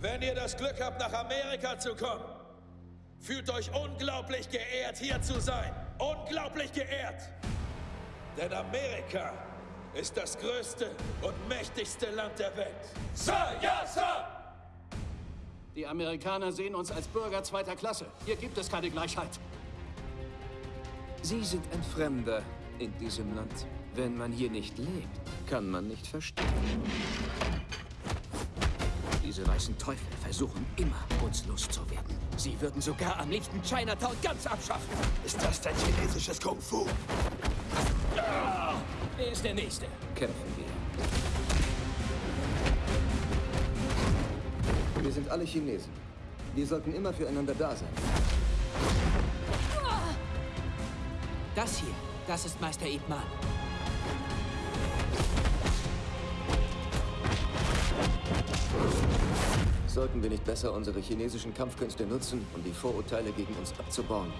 Wenn ihr das Glück habt, nach Amerika zu kommen, fühlt euch unglaublich geehrt, hier zu sein. Unglaublich geehrt. Denn Amerika ist das größte und mächtigste Land der Welt. Sir, ja, Sir! Die Amerikaner sehen uns als Bürger zweiter Klasse. Hier gibt es keine Gleichheit. Sie sind ein Fremder in diesem Land. Wenn man hier nicht lebt, kann man nicht verstehen. Diese weißen Teufel versuchen immer, uns loszuwerden. Sie würden sogar am liebsten Chinatown ganz abschaffen. Ist das denn chinesisches Kung Fu? Wer ist der Nächste? Kämpfen wir. Wir sind alle Chinesen. Wir sollten immer füreinander da sein. Das hier, das ist Meister Ip Sollten wir nicht besser unsere chinesischen Kampfkünste nutzen, um die Vorurteile gegen uns abzubauen?